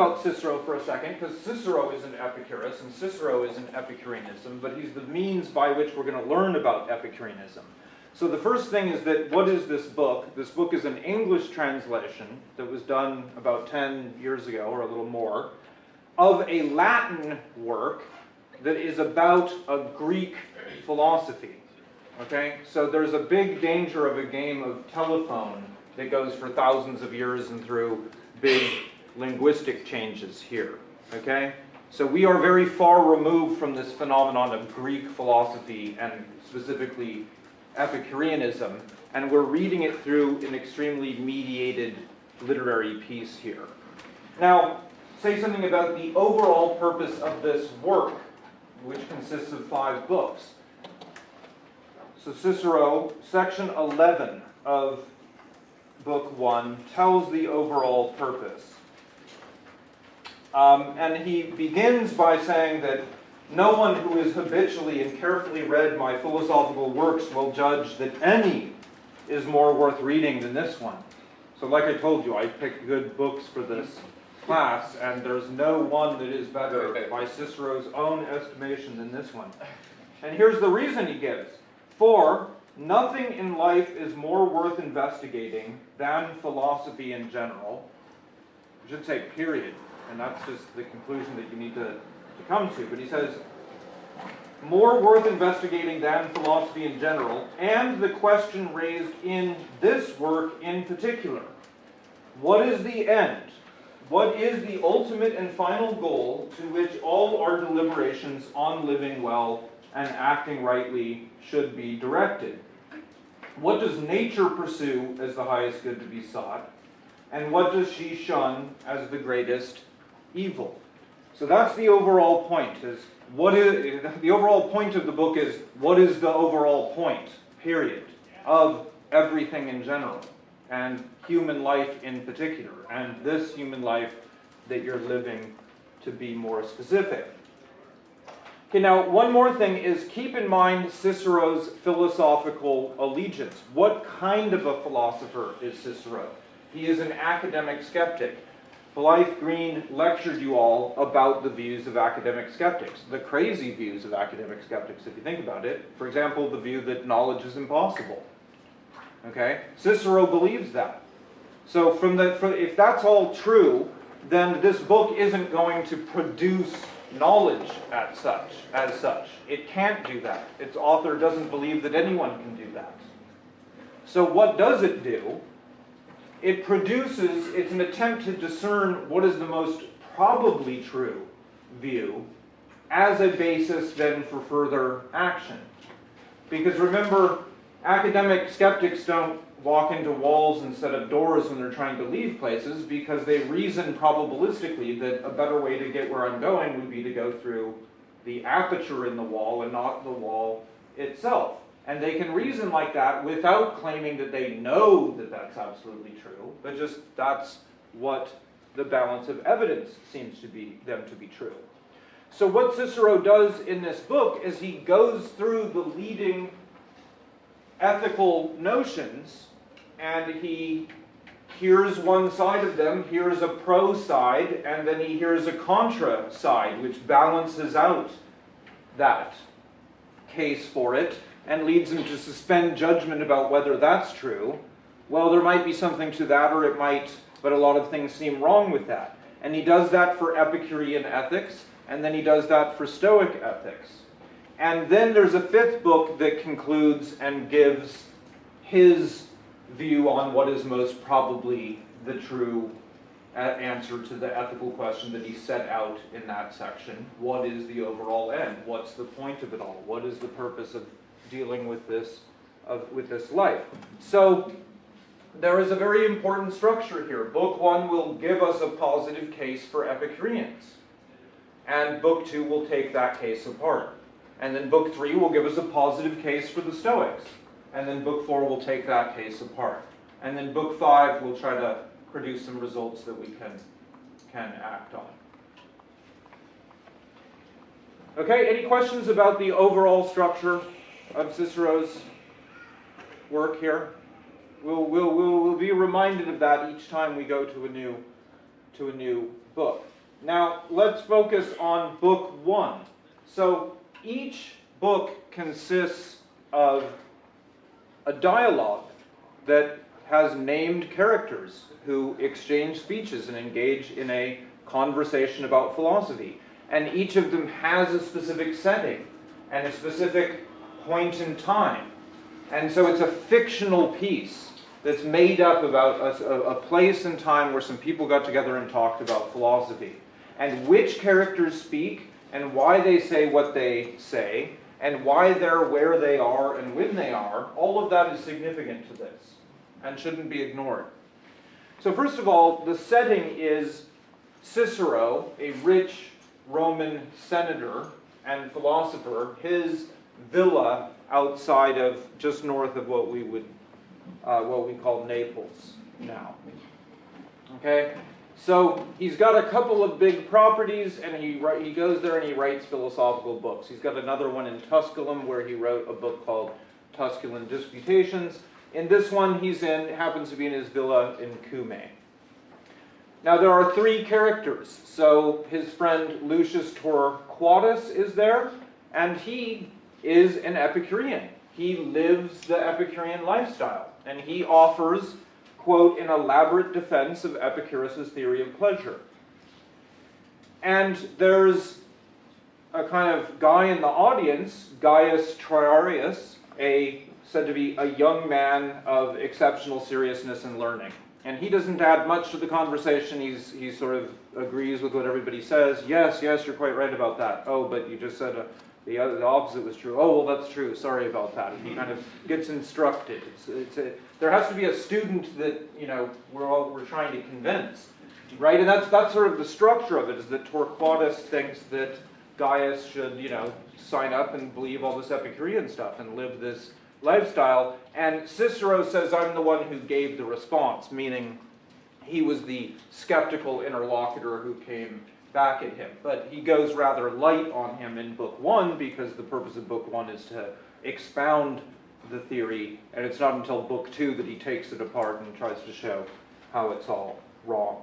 about Cicero for a second, because Cicero is an Epicurus and Cicero is an Epicureanism, but he's the means by which we're going to learn about Epicureanism. So the first thing is that what is this book? This book is an English translation that was done about 10 years ago or a little more of a Latin work that is about a Greek philosophy. Okay? So there's a big danger of a game of telephone that goes for thousands of years and through big linguistic changes here. Okay? So we are very far removed from this phenomenon of Greek philosophy and specifically Epicureanism, and we're reading it through an extremely mediated literary piece here. Now, say something about the overall purpose of this work, which consists of five books. So Cicero, section 11 of book 1, tells the overall purpose. Um, and he begins by saying that no one who has habitually and carefully read my philosophical works will judge that any is more worth reading than this one. So like I told you, I picked good books for this class, and there's no one that is better by Cicero's own estimation than this one. And here's the reason he gives. For nothing in life is more worth investigating than philosophy in general. I should say period, and that's just the conclusion that you need to to come to, but he says, more worth investigating than philosophy in general, and the question raised in this work in particular. What is the end? What is the ultimate and final goal to which all our deliberations on living well and acting rightly should be directed? What does nature pursue as the highest good to be sought? And what does she shun as the greatest evil? So that's the overall point, is what is, the overall point of the book is, what is the overall point, period, of everything in general, and human life in particular, and this human life that you're living to be more specific. Okay, now one more thing is keep in mind Cicero's philosophical allegiance. What kind of a philosopher is Cicero? He is an academic skeptic. Blythe Green lectured you all about the views of academic skeptics, the crazy views of academic skeptics, if you think about it. For example, the view that knowledge is impossible. Okay? Cicero believes that. So from the, for, if that's all true, then this book isn't going to produce knowledge at such, as such. It can't do that. Its author doesn't believe that anyone can do that. So what does it do? It produces, it's an attempt to discern what is the most probably true view as a basis then for further action. Because remember, academic skeptics don't walk into walls instead of doors when they're trying to leave places because they reason probabilistically that a better way to get where I'm going would be to go through the aperture in the wall and not the wall itself. And they can reason like that without claiming that they know that that's absolutely true, but just that's what the balance of evidence seems to be them to be true. So what Cicero does in this book is he goes through the leading ethical notions and he hears one side of them, hears a pro side, and then he hears a contra side, which balances out that case for it and leads him to suspend judgment about whether that's true, well, there might be something to that, or it might, but a lot of things seem wrong with that. And he does that for Epicurean ethics, and then he does that for Stoic ethics. And then there's a fifth book that concludes and gives his view on what is most probably the true uh, answer to the ethical question that he set out in that section. What is the overall end? What's the point of it all? What is the purpose of dealing with this, of, with this life. So there is a very important structure here. Book one will give us a positive case for Epicureans. And book two will take that case apart. And then book three will give us a positive case for the Stoics. And then book four will take that case apart. And then book five will try to produce some results that we can, can act on. Okay, any questions about the overall structure of Cicero's work here. We'll, we'll, we'll, we'll be reminded of that each time we go to a new to a new book. Now, let's focus on book one. So, each book consists of a dialogue that has named characters who exchange speeches and engage in a conversation about philosophy. And each of them has a specific setting and a specific point in time. And so it's a fictional piece that's made up about a, a, place and time where some people got together and talked about philosophy. And which characters speak and why they say what they say and why they're where they are and when they are, all of that is significant to this and shouldn't be ignored. So first of all, the setting is Cicero, a rich Roman senator and philosopher, his villa outside of just north of what we would uh, what we call Naples now. Okay, so he's got a couple of big properties, and he he goes there and he writes philosophical books. He's got another one in Tusculum where he wrote a book called Tusculan Disputations. In this one, he's in happens to be in his villa in Cumae. Now there are three characters. So his friend Lucius Torquatus is there, and he is an Epicurean. He lives the Epicurean lifestyle, and he offers, quote, an elaborate defense of Epicurus' theory of pleasure. And there's a kind of guy in the audience, Gaius Triarius, a said to be a young man of exceptional seriousness and learning. And he doesn't add much to the conversation. He's, he sort of agrees with what everybody says. Yes, yes, you're quite right about that. Oh, but you just said uh, the, other, the opposite was true. Oh, well, that's true. Sorry about that. He kind of gets instructed. It's, it's a, there has to be a student that, you know, we're, all, we're trying to convince. Right? And that's, that's sort of the structure of it, is that Torquatus thinks that Gaius should, you know, sign up and believe all this Epicurean stuff and live this lifestyle. And Cicero says, I'm the one who gave the response, meaning he was the skeptical interlocutor who came back at him. But he goes rather light on him in book one because the purpose of book one is to expound the theory, and it's not until book two that he takes it apart and tries to show how it's all wrong.